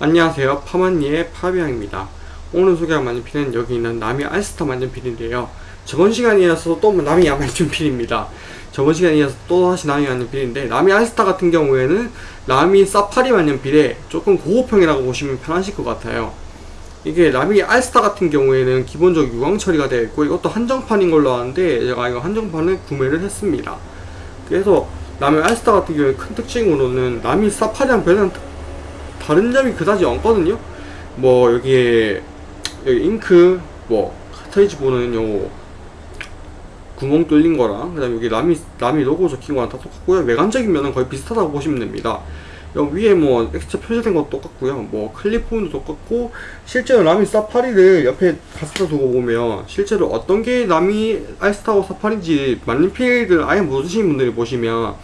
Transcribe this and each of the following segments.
안녕하세요. 파마니의 파비앙입니다. 오늘 소개할 만년필은 여기 있는 나미 알스타 만년필인데요. 저번 시간이어서 또 나미 만년필입니다. 저번 시간이어서 또 다시 나미 만년필인데 나미 알스타 같은 경우에는 나미 사파리 만년필에 조금 고급형이라고 보시면 편하실 것 같아요. 이게 나미 알스타 같은 경우에는 기본적으로 유광 처리가 되어 있고 이것도 한정판인 걸로 아는데 제가 이거 한정판을 구매를 했습니다. 그래서 라미 알스타 같은 경우에 큰 특징으로는 라미 사파리랑 별다른 다른 점이 그다지 없거든요. 뭐 여기에 여기 잉크 뭐 카트리지 보는 요 구멍 뚫린 거랑 그 다음에 여기 라미 라미 로고 적힌 거랑 다 똑같고요. 외관적인 면은 거의 비슷하다고 보시면 됩니다. 여기 위에 뭐 엑스자로 표시된 것도 똑같고요. 뭐 부분도 똑같고 실제로 라미 사파리를 옆에 갖다 두고 보면 실제로 어떤 게 라미 알스타고 사파리인지 펜을 아예 모르시는 분들이 보시면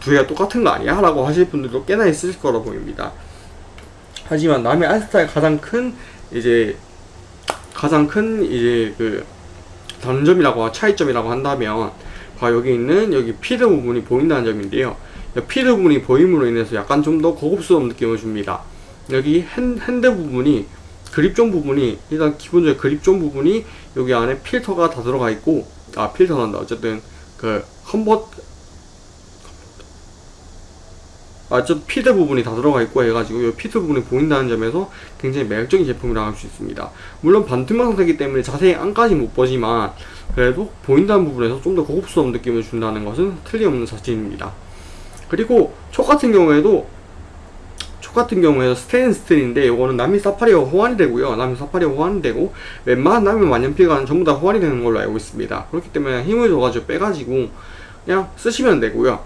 두 개가 똑같은 거 아니야? 라고 하실 분들도 꽤나 있으실 거라 보입니다 하지만 라미 알스타의 가장 큰 이제 가장 큰 이제 그 단점이라고 차이점이라고 한다면 바로 여기 있는 여기 feed 부분이 보인다는 점인데요. feed 부분이 보임으로 인해서 약간 좀 더 고급스러운 느낌을 줍니다. 여기 핸, 핸드 부분이 grip zone 부분이 일단 기본적으로 grip zone 부분이 여기 안에 필터가 다 들어가 있고 아 필터란다 어쨌든 그 컨버터 아, 저 feed 부분이 다 들어가 있고 해가지고 이 feed 부분이 보인다는 점에서 굉장히 매력적인 제품이라고 할 수 있습니다. 물론 반투명 상태이기 때문에 자세히 안까지 못 보지만 그래도 보인다는 부분에서 좀 더 고급스러운 느낌을 준다는 것은 틀림없는 사실입니다. 그리고 촉 같은 경우에도 촉 같은 경우에도 스테인 스틸인데 이거는 라미 사파리와 호환이 되고요. 라미 사파리와 호환이 되고 웬만한 남미 만년필과는 전부 다 호환이 되는 걸로 알고 있습니다. 그렇기 때문에 힘을 줘가지고 빼가지고 그냥 쓰시면 되고요.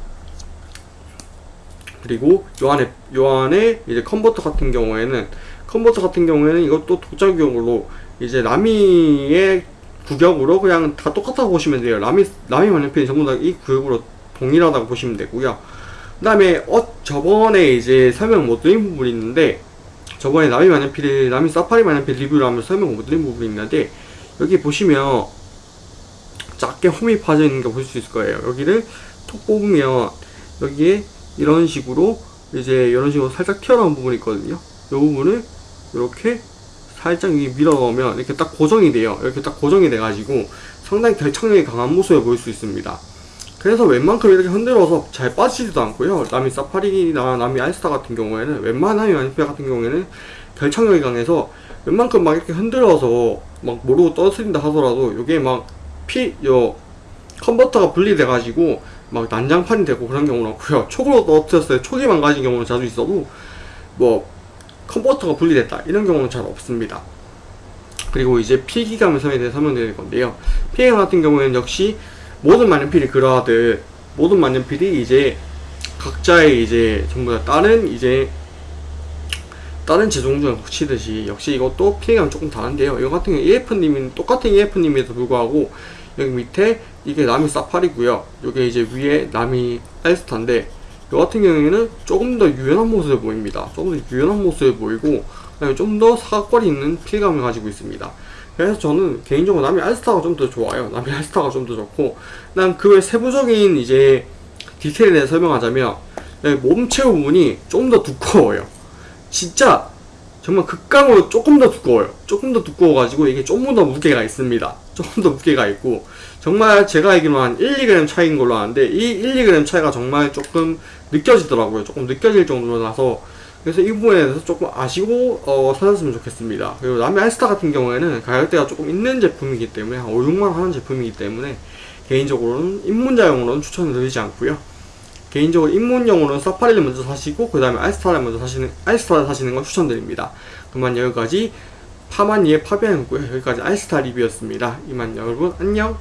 그리고 요 안에 요 안에 이제 컨버터 같은 경우에는 컨버터 같은 경우에는 이것도 도자기용으로 이제 라미의 구격으로 그냥 다 똑같다고 보시면 돼요. 라미 라미 만년필이 전부 다 이 구역으로 동일하다고 보시면 되고요. 그 다음에 어 저번에 이제 설명 못 드린 부분이 있는데 저번에 라미 만년필이 라미 사파리 만년필 리뷰를 하면서 설명 못 드린 부분이 있는데 여기 보시면 작게 홈이 파져 있는 거 보실 수 있을 거예요. 여기를 톡 뽑으면 여기에 이런 식으로 이제 이런 식으로 살짝 튀어나온 부분이 있거든요. 이 부분을 이렇게 살짝 밀어 넣으면 이렇게 딱 고정이 돼요. 이렇게 딱 고정이 돼 가지고 상당히 결착력이 강한 모습을 보일 수 있습니다. 그래서 웬만큼 이렇게 흔들어서 잘 빠지지도 않고요. 남이 사파리나 남이 알스타 같은 경우에는 웬만한 마니페 같은 경우에는 결착력이 강해서 웬만큼 막 이렇게 흔들어서 막 모르고 떨어뜨린다 하더라도 이게 막 피, 요 컨버터가 분리돼 가지고 막 난장판이 되고 그런 경우는 없고요. 촉으로 떨어뜨렸을 때 촉이 망가진 경우는 자주 있어도 뭐 컨버터가 분리됐다. 이런 경우는 잘 없습니다. 그리고 이제 필기감 선에 대해 설명드릴 건데요. 필기감 같은 경우에는 역시 모든 만년필이 그러하듯 모든 만년필이 이제 각자의 이제 전부 다 다른 이제 다른 제종중을 붙이듯이 역시 이것도 필기감이 조금 다른데요. 이거 같은 경우 EF님이 똑같은 EF님에도 불구하고 여기 밑에 이게 나미 사파리고요. 이게 이제 위에 나미 알스타인데 이 같은 경우에는 조금 더 유연한 모습을 보입니다. 조금 더 유연한 모습을 보이고 좀 더 사각거리 있는 필감을 가지고 있습니다. 그래서 저는 개인적으로 나미 알스타가 좀 더 좋아요. 나미 알스타가 좀 더 좋고 난 그 외 세부적인 이제 디테일에 대해 설명하자면 몸체 부분이 좀 더 두꺼워요. 진짜 정말 극강으로 조금 더 두꺼워요. 조금 더 두꺼워가지고 이게 조금 더 무게가 있습니다. 조금 더 무게가 있고 정말 제가 알기로 한 1, 2g 차이인 걸로 아는데 이 1, 2g 차이가 정말 조금 느껴지더라고요. 조금 느껴질 정도라서 그래서 이 부분에 대해서 조금 아시고 어, 사셨으면 좋겠습니다. 그리고 남의 알스타 같은 경우에는 가격대가 조금 있는 제품이기 때문에 한 5, 6만 하는 제품이기 때문에 개인적으로는 입문자용으로는 추천을 드리지 않고요 개인적으로 입문용으로는 사파리를 먼저 사시고 그 다음에 알스타를 먼저 사시는 알스타를 사시는 걸 추천드립니다. 그만 여기까지 파마니의 파비앙이었고요. 여기까지 알스타 리뷰였습니다. 이만 여러분 안녕